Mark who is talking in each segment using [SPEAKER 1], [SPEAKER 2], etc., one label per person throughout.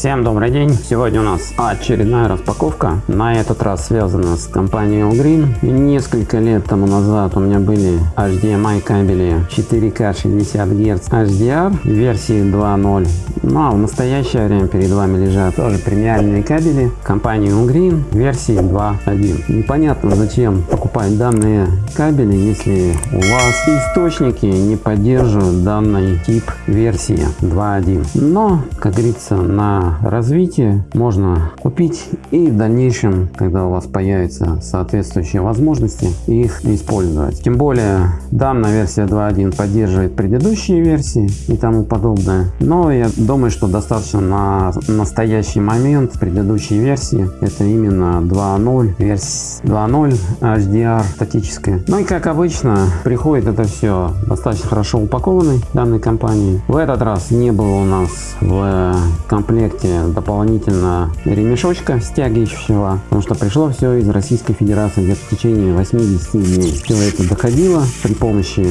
[SPEAKER 1] Всем добрый день! Сегодня у нас очередная распаковка. На этот раз связана с компанией Green. Несколько лет тому назад у меня были HDMI кабели 4К 60 Гц HDR версии 2.0. Ну а в настоящее время перед вами лежат тоже премиальные кабели компании Green версии 2.1. Непонятно зачем покупать данные кабели, если у вас источники не поддерживают данный тип версии 2.1. Но, как говорится, на развитие можно купить и в дальнейшем, когда у вас появятся соответствующие возможности, их использовать. Тем более данная версия 2.1 поддерживает предыдущие версии и тому подобное. Но я думаю, что достаточно на настоящий момент предыдущей версии это именно 2.0 версия 2.0 HDR статическая. Ну и как обычно приходит это все достаточно хорошо упакованной данной компании. В этот раз не было у нас в комплекте дополнительно ремешочка стягивающего, потому что пришло все из Российской Федерации где-то в течение 80 дней. Все это доходило при помощи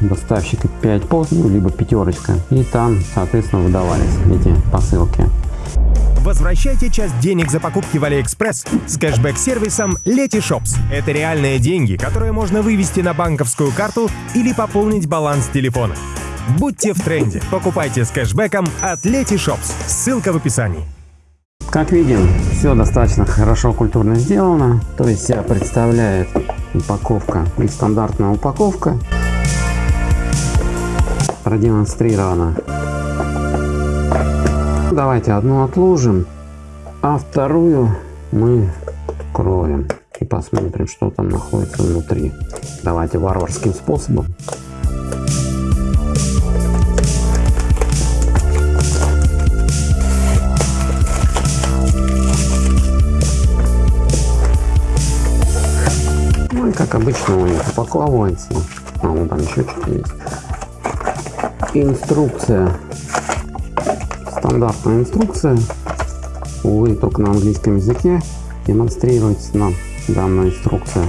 [SPEAKER 1] доставщика 5 пост, ну, либо пятерочка, и там, соответственно, выдавались эти посылки.
[SPEAKER 2] Возвращайте часть денег за покупки в Алиэкспресс с кэшбэк-сервисом Letyshops. Это реальные деньги, которые можно вывести на банковскую карту или пополнить баланс телефона. Будьте в тренде. Покупайте с кэшбэком от Letyshops. Ссылка в описании.
[SPEAKER 1] Как видим, все достаточно хорошо культурно сделано. То есть себя представляет упаковка и стандартная упаковка продемонстрирована. Давайте одну отложим, а вторую мы кроем и посмотрим, что там находится внутри. Давайте варварским способом. как обычно у них упаковывается. А, вон там еще что-то есть. Инструкция. Стандартная инструкция. Увы, только на английском языке демонстрируется нам данная инструкция.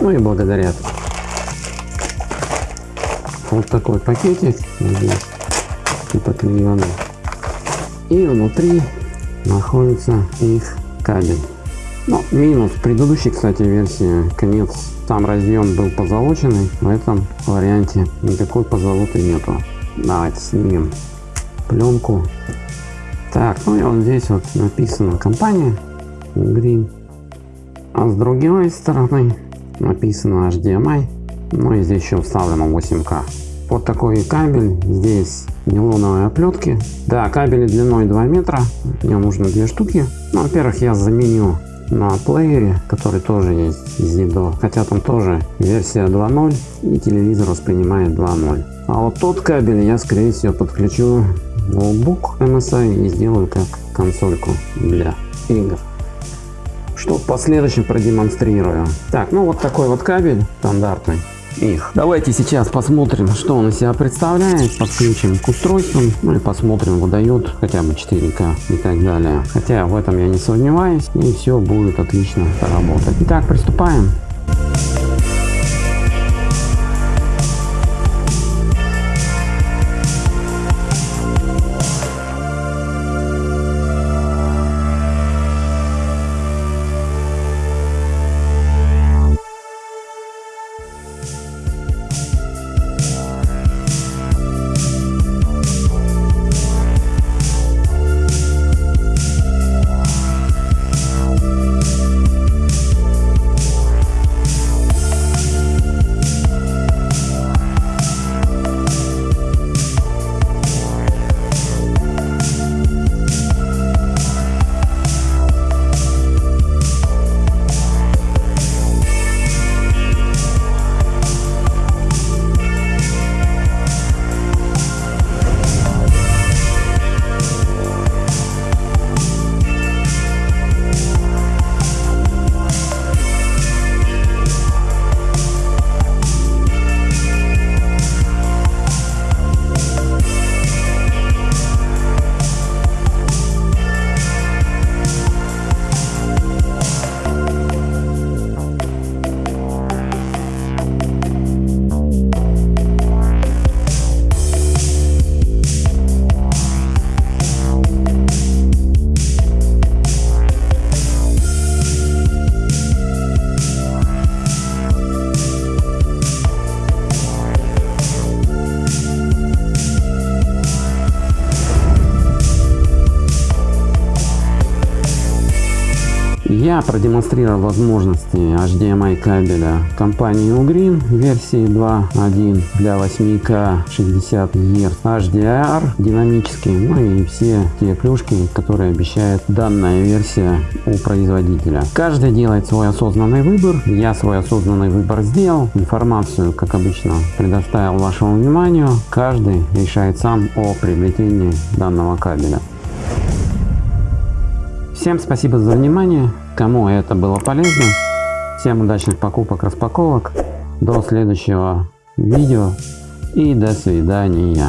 [SPEAKER 1] Ну и благодаря вот такой пакетик здесь типа клееный. И внутри находится их кабель. Ну, минус предыдущей, кстати, версии, конец, там разъем был позолоченный, в этом варианте никакой позолоты нету. Давайте снимем пленку. Так, ну и вот здесь вот написана компания Green, а с другой стороны написано HDMI, ну и здесь еще вставлено 8К. Вот такой кабель, здесь нейлоновые оплетки. Да, кабели длиной 2 метра, мне нужно две штуки. Ну, во-первых, я заменю на плеере, который тоже есть из Nido, хотя там тоже версия 2.0 и телевизор воспринимает 2.0. А вот тот кабель я скорее всего подключу ноутбук MSI и сделаю как консольку для игр. Что в последующем продемонстрирую. Так, ну вот такой вот кабель стандартный их. Давайте сейчас посмотрим, что он из себя представляет, подключим к устройствам, ну и посмотрим, выдает хотя бы 4К и так далее. Хотя в этом я не сомневаюсь, и все будет отлично работать. Итак, приступаем. Я продемонстрировал возможности HDMI кабеля компании Ugreen версии 2.1 для 8К 60 Гц HDR динамический, ну и все те плюшки, которые обещает данная версия у производителя. Каждый делает свой осознанный выбор. Я свой осознанный выбор сделал. Информацию, как обычно, предоставил вашему вниманию. Каждый решает сам о приобретении данного кабеля. Всем спасибо за внимание. Кому это было полезно. Всем удачных покупок, распаковок. До следующего видео и до свидания.